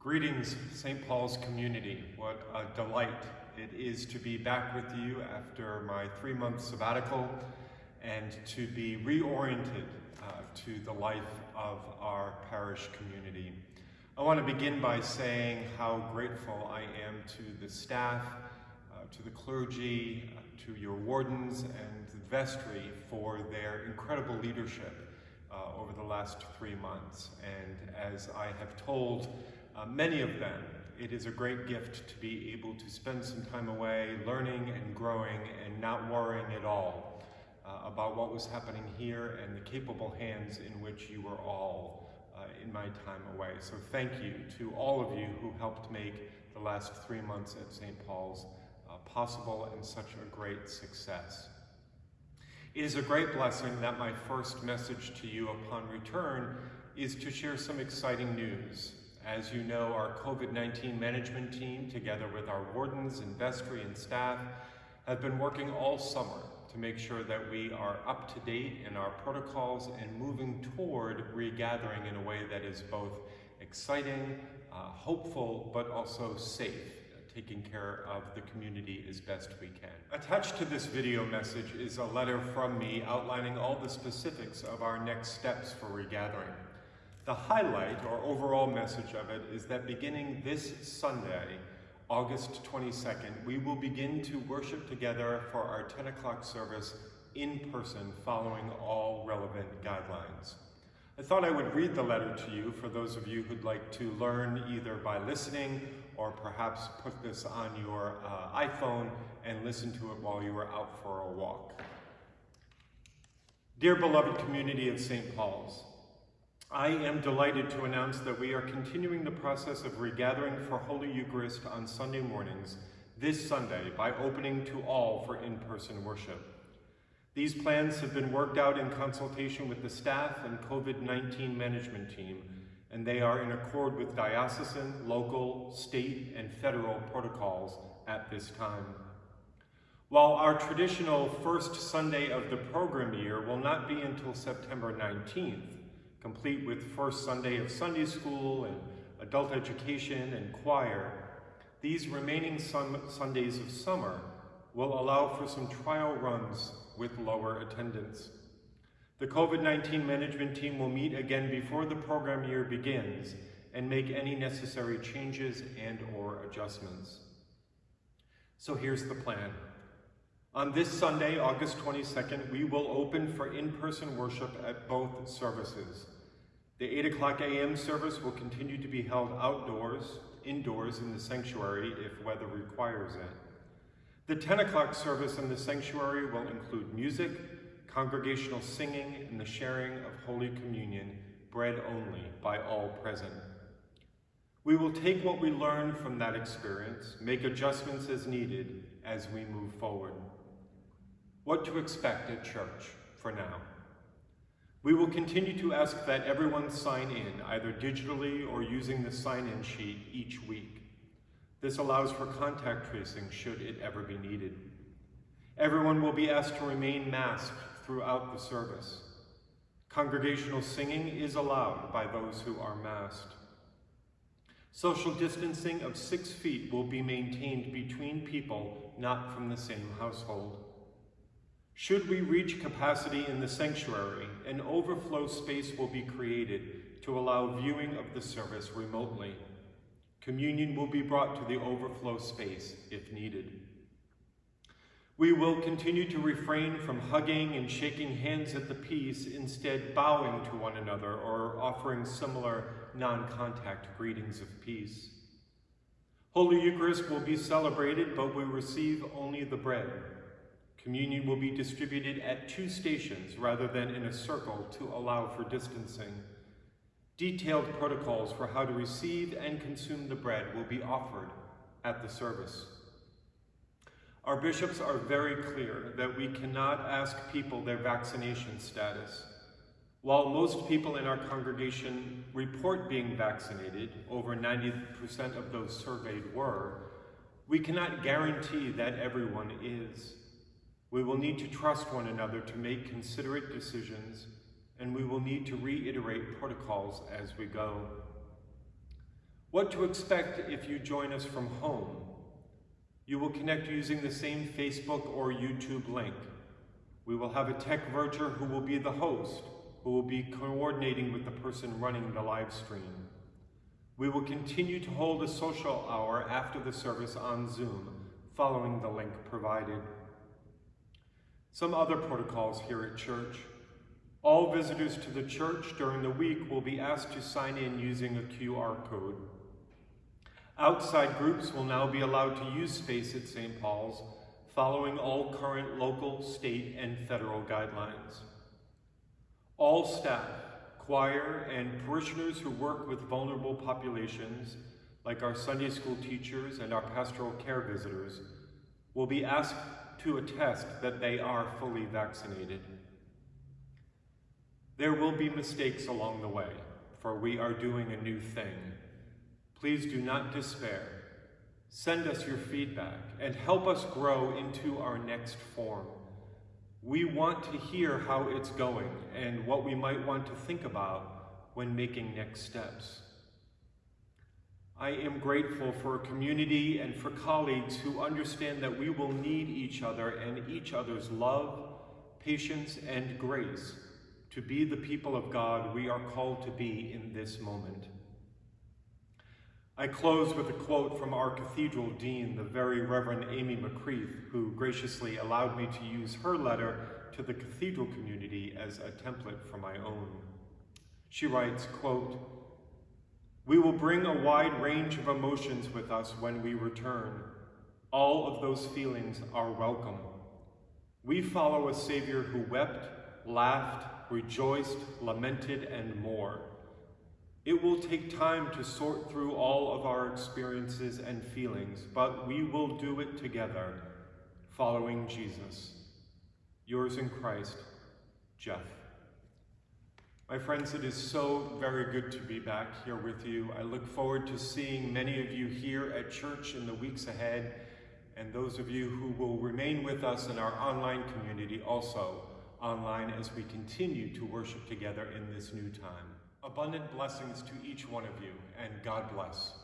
Greetings, St. Paul's community. What a delight it is to be back with you after my three-month sabbatical and to be reoriented uh, to the life of our parish community. I want to begin by saying how grateful I am to the staff, uh, to the clergy, uh, to your wardens and the vestry for their incredible leadership uh, over the last three months. And as I have told uh, many of them, it is a great gift to be able to spend some time away learning and growing and not worrying at all uh, about what was happening here and the capable hands in which you were all uh, in my time away. So thank you to all of you who helped make the last three months at St. Paul's uh, possible and such a great success. It is a great blessing that my first message to you upon return is to share some exciting news. As you know, our COVID-19 management team, together with our wardens and vestry and staff, have been working all summer to make sure that we are up to date in our protocols and moving toward regathering in a way that is both exciting, uh, hopeful, but also safe taking care of the community as best we can. Attached to this video message is a letter from me outlining all the specifics of our next steps for regathering. The highlight or overall message of it is that beginning this Sunday, August 22nd, we will begin to worship together for our 10 o'clock service in person following all relevant guidelines. I thought I would read the letter to you for those of you who'd like to learn either by listening or perhaps put this on your uh, iPhone and listen to it while you are out for a walk. Dear beloved community of St. Paul's, I am delighted to announce that we are continuing the process of regathering for Holy Eucharist on Sunday mornings this Sunday by opening to all for in-person worship. These plans have been worked out in consultation with the staff and COVID-19 management team and they are in accord with diocesan, local, state, and federal protocols at this time. While our traditional first Sunday of the program year will not be until September 19th, complete with first Sunday of Sunday school and adult education and choir, these remaining sun Sundays of summer will allow for some trial runs with lower attendance. The COVID-19 management team will meet again before the program year begins and make any necessary changes and or adjustments. So here's the plan. On this Sunday, August 22nd, we will open for in-person worship at both services. The 8 o'clock a.m. service will continue to be held outdoors, indoors in the sanctuary if weather requires it. The 10 o'clock service in the sanctuary will include music, congregational singing, and the sharing of Holy Communion, bread only, by all present. We will take what we learn from that experience, make adjustments as needed as we move forward. What to expect at church for now. We will continue to ask that everyone sign in, either digitally or using the sign-in sheet each week. This allows for contact tracing should it ever be needed. Everyone will be asked to remain masked throughout the service. Congregational singing is allowed by those who are masked. Social distancing of six feet will be maintained between people not from the same household. Should we reach capacity in the sanctuary, an overflow space will be created to allow viewing of the service remotely. Communion will be brought to the overflow space if needed. We will continue to refrain from hugging and shaking hands at the peace, instead bowing to one another or offering similar non-contact greetings of peace. Holy Eucharist will be celebrated, but we receive only the bread. Communion will be distributed at two stations rather than in a circle to allow for distancing. Detailed protocols for how to receive and consume the bread will be offered at the service. Our bishops are very clear that we cannot ask people their vaccination status. While most people in our congregation report being vaccinated, over 90% of those surveyed were, we cannot guarantee that everyone is. We will need to trust one another to make considerate decisions, and we will need to reiterate protocols as we go. What to expect if you join us from home. You will connect using the same Facebook or YouTube link. We will have a tech verger who will be the host, who will be coordinating with the person running the live stream. We will continue to hold a social hour after the service on Zoom, following the link provided. Some other protocols here at church. All visitors to the church during the week will be asked to sign in using a QR code. Outside groups will now be allowed to use space at St. Paul's, following all current local, state, and federal guidelines. All staff, choir, and parishioners who work with vulnerable populations, like our Sunday school teachers and our pastoral care visitors, will be asked to attest that they are fully vaccinated. There will be mistakes along the way, for we are doing a new thing. Please do not despair. Send us your feedback and help us grow into our next form. We want to hear how it's going and what we might want to think about when making next steps. I am grateful for a community and for colleagues who understand that we will need each other and each other's love, patience, and grace to be the people of God we are called to be in this moment. I close with a quote from our cathedral dean, the very Reverend Amy McCreath, who graciously allowed me to use her letter to the cathedral community as a template for my own. She writes, quote, We will bring a wide range of emotions with us when we return. All of those feelings are welcome. We follow a Savior who wept, laughed, rejoiced, lamented, and more. It will take time to sort through all of our experiences and feelings, but we will do it together, following Jesus. Yours in Christ, Jeff. My friends, it is so very good to be back here with you. I look forward to seeing many of you here at church in the weeks ahead, and those of you who will remain with us in our online community also online as we continue to worship together in this new time. Abundant blessings to each one of you, and God bless.